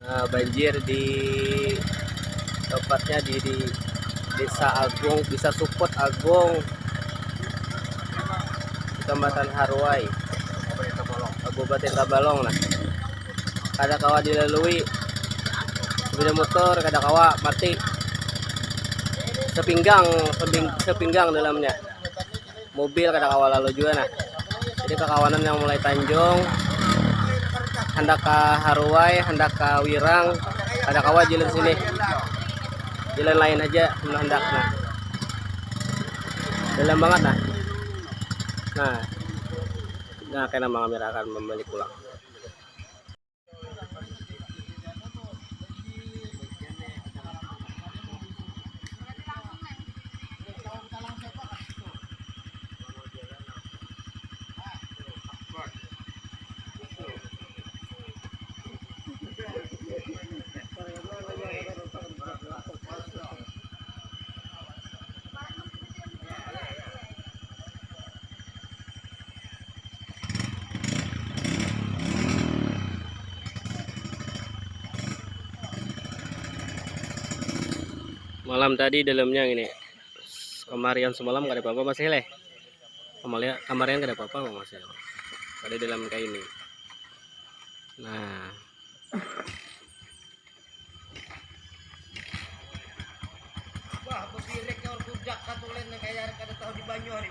Nah, banjir di tepatnya di, di Desa Agung, Desa Supot Agung, Kecamatan Harwai, Kabupaten Tabalong nah. Kada kawa dilalui sepeda motor, kada kawa mati. Sepinggang, seping- sepinggang dalamnya. Mobil kada kawa lalu juga nah. Jadi kekawanan yang mulai Tanjung hendak ke Haruai, hendak ke Wirang, ada kawa jalan sini. Jalan lain aja menah hendak nah. Dalam banget nah. Nah, nah kena mga mira akan membalik pulang. Malam tadi dalamnya ini. Kemarian semalam gak ada apa-apa masih leh. Kemarian kemarian gak ada apa-apa masih. Ada dalam kayak ini. Nah, Wah, berdiri kau budak katulen yang kayak kada tahu di banyu hari.